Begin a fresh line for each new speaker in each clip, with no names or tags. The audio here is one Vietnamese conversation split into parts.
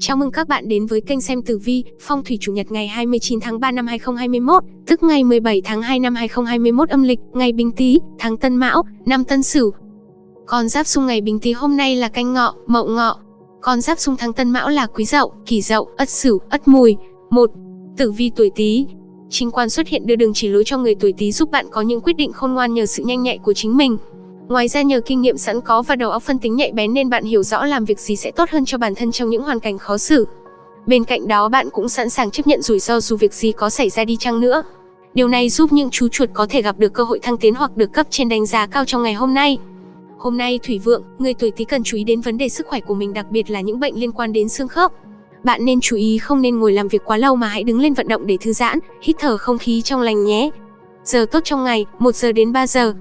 Chào mừng các bạn đến với kênh xem tử vi, phong thủy chủ nhật ngày 29 tháng 3 năm 2021, tức ngày 17 tháng 2 năm 2021 âm lịch, ngày Bính Tý, tháng Tân Mão, năm Tân Sửu. Con giáp xung ngày Bính Tý hôm nay là canh ngọ, mậu ngọ. Con giáp xung tháng Tân Mão là Quý Dậu, Kỷ Dậu, Ất Sửu, Ất Mùi. 1. Tử vi tuổi Tý. Chính quan xuất hiện đưa đường chỉ lối cho người tuổi Tý giúp bạn có những quyết định khôn ngoan nhờ sự nhanh nhạy của chính mình. Ngoài ra nhờ kinh nghiệm sẵn có và đầu óc phân tính nhạy bén nên bạn hiểu rõ làm việc gì sẽ tốt hơn cho bản thân trong những hoàn cảnh khó xử. Bên cạnh đó bạn cũng sẵn sàng chấp nhận rủi ro dù việc gì có xảy ra đi chăng nữa. Điều này giúp những chú chuột có thể gặp được cơ hội thăng tiến hoặc được cấp trên đánh giá cao trong ngày hôm nay. Hôm nay thủy vượng, người tuổi Tý cần chú ý đến vấn đề sức khỏe của mình đặc biệt là những bệnh liên quan đến xương khớp. Bạn nên chú ý không nên ngồi làm việc quá lâu mà hãy đứng lên vận động để thư giãn, hít thở không khí trong lành nhé. Giờ tốt trong ngày, 1 giờ đến 3 giờ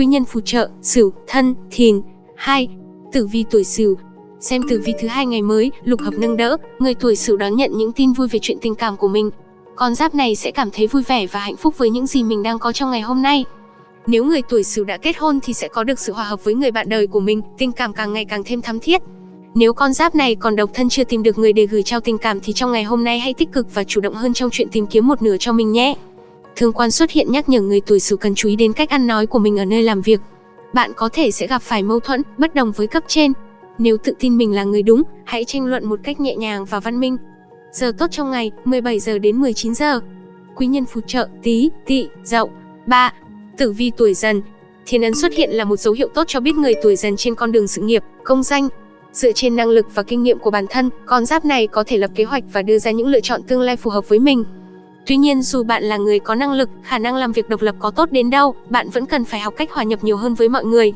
quý nhân phù trợ, Sửu, Thân, Thìn. 2. Tử vi tuổi Sửu. Xem tử vi thứ hai ngày mới, lục hợp nâng đỡ, người tuổi Sửu đón nhận những tin vui về chuyện tình cảm của mình. Con giáp này sẽ cảm thấy vui vẻ và hạnh phúc với những gì mình đang có trong ngày hôm nay. Nếu người tuổi Sửu đã kết hôn thì sẽ có được sự hòa hợp với người bạn đời của mình, tình cảm càng ngày càng thêm thắm thiết. Nếu con giáp này còn độc thân chưa tìm được người để gửi trao tình cảm thì trong ngày hôm nay hãy tích cực và chủ động hơn trong chuyện tìm kiếm một nửa cho mình nhé. Thương quan xuất hiện nhắc nhở người tuổi Sửu cần chú ý đến cách ăn nói của mình ở nơi làm việc. Bạn có thể sẽ gặp phải mâu thuẫn, bất đồng với cấp trên. Nếu tự tin mình là người đúng, hãy tranh luận một cách nhẹ nhàng và văn minh. Giờ tốt trong ngày, 17 giờ đến 19 giờ. Quý nhân phù trợ, Tý, Tỵ, Dậu. 3. Tử vi tuổi Dần. Thiên ấn xuất hiện là một dấu hiệu tốt cho biết người tuổi Dần trên con đường sự nghiệp, công danh. Dựa trên năng lực và kinh nghiệm của bản thân, con giáp này có thể lập kế hoạch và đưa ra những lựa chọn tương lai phù hợp với mình. Tuy nhiên dù bạn là người có năng lực, khả năng làm việc độc lập có tốt đến đâu, bạn vẫn cần phải học cách hòa nhập nhiều hơn với mọi người.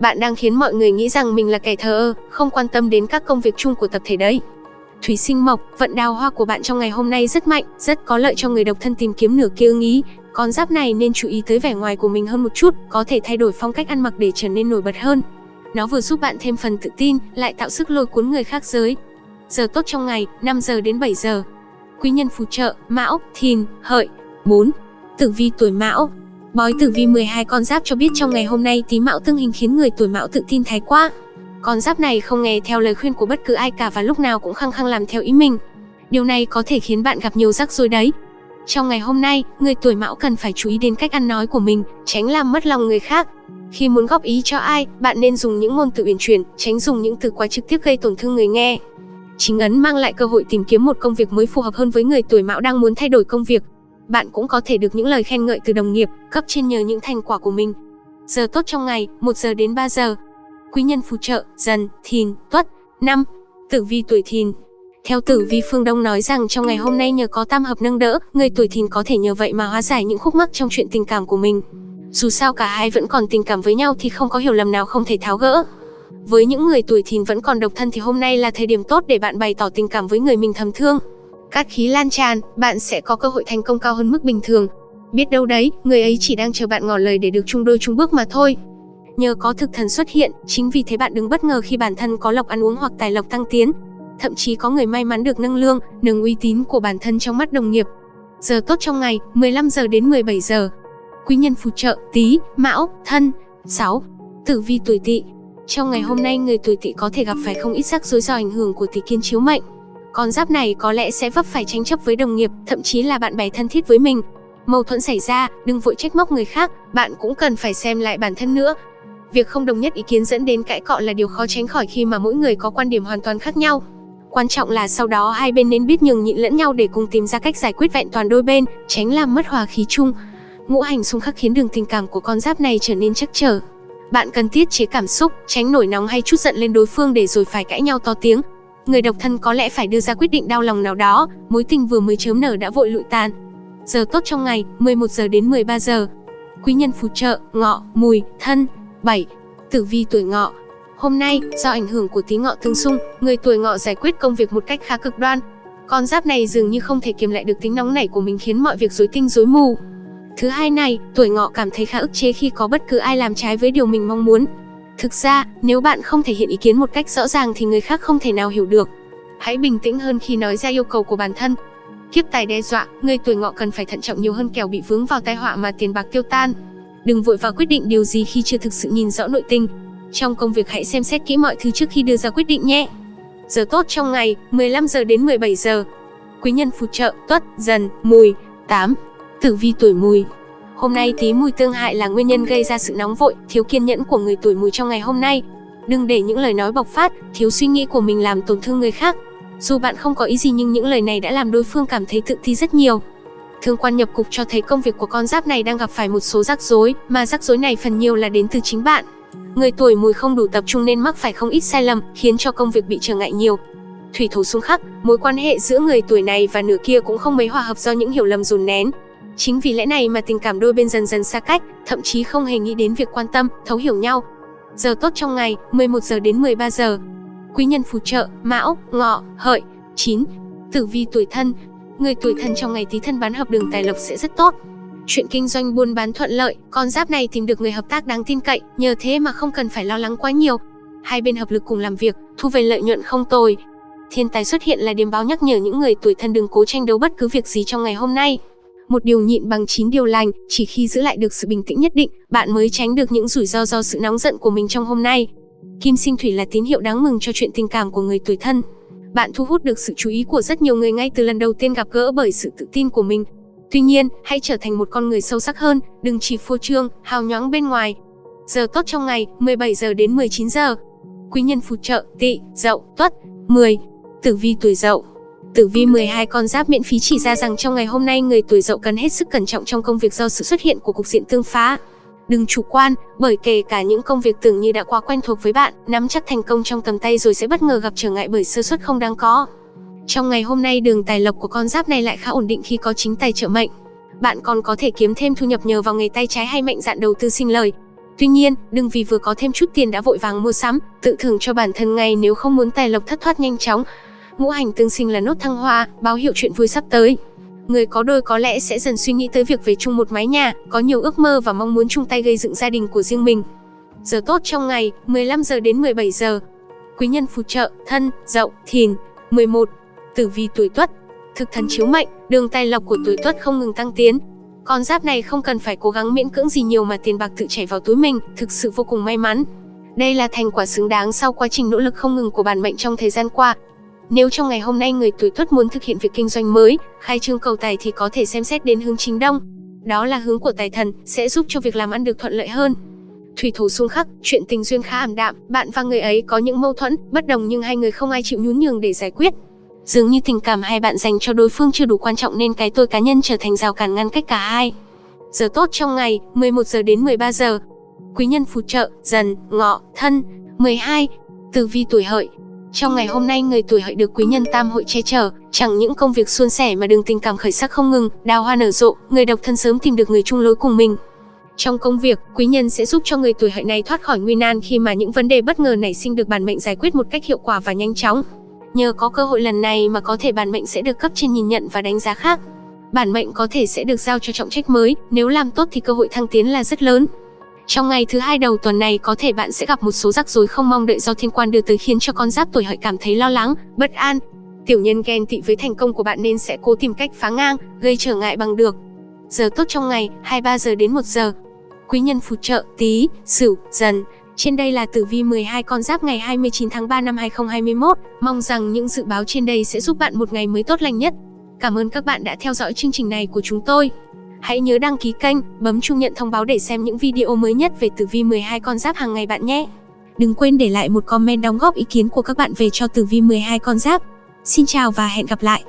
Bạn đang khiến mọi người nghĩ rằng mình là kẻ thờ ơ, không quan tâm đến các công việc chung của tập thể đấy. Thủy sinh mộc, vận đào hoa của bạn trong ngày hôm nay rất mạnh, rất có lợi cho người độc thân tìm kiếm nửa kia ưng ý. Con giáp này nên chú ý tới vẻ ngoài của mình hơn một chút, có thể thay đổi phong cách ăn mặc để trở nên nổi bật hơn. Nó vừa giúp bạn thêm phần tự tin, lại tạo sức lôi cuốn người khác giới. Giờ tốt trong ngày, 5 giờ đến 7 giờ quý nhân phù trợ, Mão, Thìn, Hợi. 4. Tử vi tuổi Mão. Bói tử vi 12 con giáp cho biết trong ngày hôm nay tí Mão tương hình khiến người tuổi Mão tự tin thái quá. Con giáp này không nghe theo lời khuyên của bất cứ ai cả và lúc nào cũng khăng khăng làm theo ý mình. Điều này có thể khiến bạn gặp nhiều rắc rối đấy. Trong ngày hôm nay, người tuổi Mão cần phải chú ý đến cách ăn nói của mình, tránh làm mất lòng người khác. Khi muốn góp ý cho ai, bạn nên dùng những ngôn từ uyển chuyển, tránh dùng những từ quá trực tiếp gây tổn thương người nghe. Chính ấn mang lại cơ hội tìm kiếm một công việc mới phù hợp hơn với người tuổi mão đang muốn thay đổi công việc. Bạn cũng có thể được những lời khen ngợi từ đồng nghiệp, cấp trên nhờ những thành quả của mình. Giờ tốt trong ngày, 1 giờ đến 3 giờ. Quý nhân phù trợ, dần, thìn, tuất. năm Tử vi tuổi thìn, theo tử vi phương Đông nói rằng trong ngày hôm nay nhờ có tam hợp nâng đỡ, người tuổi thìn có thể nhờ vậy mà hóa giải những khúc mắc trong chuyện tình cảm của mình. Dù sao cả hai vẫn còn tình cảm với nhau thì không có hiểu lầm nào không thể tháo gỡ. Với những người tuổi thìn vẫn còn độc thân thì hôm nay là thời điểm tốt để bạn bày tỏ tình cảm với người mình thầm thương. Cát khí lan tràn, bạn sẽ có cơ hội thành công cao hơn mức bình thường. Biết đâu đấy, người ấy chỉ đang chờ bạn ngỏ lời để được chung đôi chung bước mà thôi. Nhờ có thực thần xuất hiện, chính vì thế bạn đừng bất ngờ khi bản thân có lộc ăn uống hoặc tài lộc tăng tiến. Thậm chí có người may mắn được nâng lương, nâng uy tín của bản thân trong mắt đồng nghiệp. Giờ tốt trong ngày, 15 giờ đến 17 giờ. Quý nhân phù trợ, tí, mão, thân. 6. Tử vi tuổi tỵ, trong ngày hôm nay, người tuổi tỵ có thể gặp phải không ít rắc rối do ảnh hưởng của tỷ kiên chiếu mệnh. Con giáp này có lẽ sẽ vấp phải tranh chấp với đồng nghiệp, thậm chí là bạn bè thân thiết với mình. Mâu thuẫn xảy ra, đừng vội trách móc người khác, bạn cũng cần phải xem lại bản thân nữa. Việc không đồng nhất ý kiến dẫn đến cãi cọ là điều khó tránh khỏi khi mà mỗi người có quan điểm hoàn toàn khác nhau. Quan trọng là sau đó hai bên nên biết nhường nhịn lẫn nhau để cùng tìm ra cách giải quyết vẹn toàn đôi bên, tránh làm mất hòa khí chung. Ngũ hành xung khắc khiến đường tình cảm của con giáp này trở nên chắc trở. Bạn cần tiết chế cảm xúc, tránh nổi nóng hay chút giận lên đối phương để rồi phải cãi nhau to tiếng. Người độc thân có lẽ phải đưa ra quyết định đau lòng nào đó, mối tình vừa mới chớm nở đã vội lụi tàn. Giờ tốt trong ngày, 11 giờ đến 13 giờ. Quý nhân phù trợ, ngọ, mùi, thân. 7. Tử vi tuổi ngọ. Hôm nay, do ảnh hưởng của tí ngọ tương xung, người tuổi ngọ giải quyết công việc một cách khá cực đoan. Con giáp này dường như không thể kiềm lại được tính nóng nảy của mình khiến mọi việc rối tinh rối mù. Thứ hai này, tuổi ngọ cảm thấy khá ức chế khi có bất cứ ai làm trái với điều mình mong muốn. Thực ra, nếu bạn không thể hiện ý kiến một cách rõ ràng thì người khác không thể nào hiểu được. Hãy bình tĩnh hơn khi nói ra yêu cầu của bản thân. Kiếp tài đe dọa, người tuổi ngọ cần phải thận trọng nhiều hơn kẻo bị vướng vào tai họa mà tiền bạc tiêu tan. Đừng vội vào quyết định điều gì khi chưa thực sự nhìn rõ nội tình. Trong công việc hãy xem xét kỹ mọi thứ trước khi đưa ra quyết định nhé. Giờ tốt trong ngày, 15 giờ đến 17 giờ. Quý nhân phù trợ, tuất, dần, mùi. 8. Tử vi tuổi mùi. Hôm nay tí mùi tương hại là nguyên nhân gây ra sự nóng vội, thiếu kiên nhẫn của người tuổi mùi trong ngày hôm nay. Đừng để những lời nói bộc phát, thiếu suy nghĩ của mình làm tổn thương người khác. Dù bạn không có ý gì nhưng những lời này đã làm đối phương cảm thấy tự ti rất nhiều. Thương quan nhập cục cho thấy công việc của con giáp này đang gặp phải một số rắc rối, mà rắc rối này phần nhiều là đến từ chính bạn. Người tuổi mùi không đủ tập trung nên mắc phải không ít sai lầm, khiến cho công việc bị trở ngại nhiều. Thủy thổ xung khắc, mối quan hệ giữa người tuổi này và nửa kia cũng không mấy hòa hợp do những hiểu lầm dồn nén. Chính vì lẽ này mà tình cảm đôi bên dần dần xa cách, thậm chí không hề nghĩ đến việc quan tâm, thấu hiểu nhau. Giờ tốt trong ngày, 11 giờ đến 13 giờ. Quý nhân phù trợ, Mão, Ngọ, Hợi. 9. Tử vi tuổi thân, Người tuổi thân trong ngày tí thân bán hợp đường tài lộc sẽ rất tốt. Chuyện kinh doanh buôn bán thuận lợi, con giáp này tìm được người hợp tác đáng tin cậy, nhờ thế mà không cần phải lo lắng quá nhiều. Hai bên hợp lực cùng làm việc, thu về lợi nhuận không tồi. Thiên tài xuất hiện là điểm báo nhắc nhở những người tuổi thân đừng cố tranh đấu bất cứ việc gì trong ngày hôm nay. Một điều nhịn bằng chín điều lành, chỉ khi giữ lại được sự bình tĩnh nhất định, bạn mới tránh được những rủi ro do sự nóng giận của mình trong hôm nay. Kim sinh thủy là tín hiệu đáng mừng cho chuyện tình cảm của người tuổi thân. Bạn thu hút được sự chú ý của rất nhiều người ngay từ lần đầu tiên gặp gỡ bởi sự tự tin của mình. Tuy nhiên, hãy trở thành một con người sâu sắc hơn, đừng chỉ phô trương, hào nhoáng bên ngoài. Giờ tốt trong ngày, 17 giờ đến 19 giờ. Quý nhân phù trợ, tỵ, dậu, tuất. 10. Tử vi tuổi dậu Tử vi 12 con giáp miễn phí chỉ ra rằng trong ngày hôm nay người tuổi dậu cần hết sức cẩn trọng trong công việc do sự xuất hiện của cục diện tương phá. Đừng chủ quan, bởi kể cả những công việc tưởng như đã quá quen thuộc với bạn, nắm chắc thành công trong tầm tay rồi sẽ bất ngờ gặp trở ngại bởi sơ suất không đáng có. Trong ngày hôm nay đường tài lộc của con giáp này lại khá ổn định khi có chính tài trợ mệnh. Bạn còn có thể kiếm thêm thu nhập nhờ vào nghề tay trái hay mạnh dạn đầu tư sinh lời. Tuy nhiên, đừng vì vừa có thêm chút tiền đã vội vàng mua sắm, tự thưởng cho bản thân ngay nếu không muốn tài lộc thất thoát nhanh chóng. Ngũ hành tương sinh là nốt thăng hoa, báo hiệu chuyện vui sắp tới. Người có đôi có lẽ sẽ dần suy nghĩ tới việc về chung một mái nhà, có nhiều ước mơ và mong muốn chung tay gây dựng gia đình của riêng mình. Giờ tốt trong ngày, 15 giờ đến 17 giờ. Quý nhân phù trợ, thân, dậu, thìn. 11. Tử vi tuổi tuất. Thực thần chiếu mệnh, đường tài lộc của tuổi tuất không ngừng tăng tiến. Con giáp này không cần phải cố gắng miễn cưỡng gì nhiều mà tiền bạc tự chảy vào túi mình, thực sự vô cùng may mắn. Đây là thành quả xứng đáng sau quá trình nỗ lực không ngừng của bản mệnh trong thời gian qua, nếu trong ngày hôm nay người tuổi tuất muốn thực hiện việc kinh doanh mới, khai trương cầu tài thì có thể xem xét đến hướng chính đông. Đó là hướng của tài thần, sẽ giúp cho việc làm ăn được thuận lợi hơn. Thủy thủ xung khắc, chuyện tình duyên khá ảm đạm, bạn và người ấy có những mâu thuẫn, bất đồng nhưng hai người không ai chịu nhún nhường để giải quyết. Dường như tình cảm hai bạn dành cho đối phương chưa đủ quan trọng nên cái tôi cá nhân trở thành rào cản ngăn cách cả hai. Giờ tốt trong ngày, 11 giờ đến 13 giờ. Quý nhân phù trợ, dần, ngọ, thân. 12. Tử vi tuổi hợi, trong ngày hôm nay người tuổi hợi được quý nhân tam hội che chở, chẳng những công việc suôn sẻ mà đường tình cảm khởi sắc không ngừng, đào hoa nở rộ, người độc thân sớm tìm được người chung lối cùng mình. Trong công việc, quý nhân sẽ giúp cho người tuổi hợi này thoát khỏi nguy nan khi mà những vấn đề bất ngờ nảy sinh được bản mệnh giải quyết một cách hiệu quả và nhanh chóng. Nhờ có cơ hội lần này mà có thể bản mệnh sẽ được cấp trên nhìn nhận và đánh giá khác. Bản mệnh có thể sẽ được giao cho trọng trách mới, nếu làm tốt thì cơ hội thăng tiến là rất lớn. Trong ngày thứ hai đầu tuần này có thể bạn sẽ gặp một số rắc rối không mong đợi do thiên quan đưa tới khiến cho con giáp tuổi hợi cảm thấy lo lắng, bất an. Tiểu nhân ghen tị với thành công của bạn nên sẽ cố tìm cách phá ngang, gây trở ngại bằng được. Giờ tốt trong ngày, 23 giờ đến 1 giờ. Quý nhân phù trợ, tí, sửu, dần. Trên đây là tử vi 12 con giáp ngày 29 tháng 3 năm 2021. Mong rằng những dự báo trên đây sẽ giúp bạn một ngày mới tốt lành nhất. Cảm ơn các bạn đã theo dõi chương trình này của chúng tôi. Hãy nhớ đăng ký kênh, bấm chuông nhận thông báo để xem những video mới nhất về tử vi 12 con giáp hàng ngày bạn nhé. Đừng quên để lại một comment đóng góp ý kiến của các bạn về cho tử vi 12 con giáp. Xin chào và hẹn gặp lại.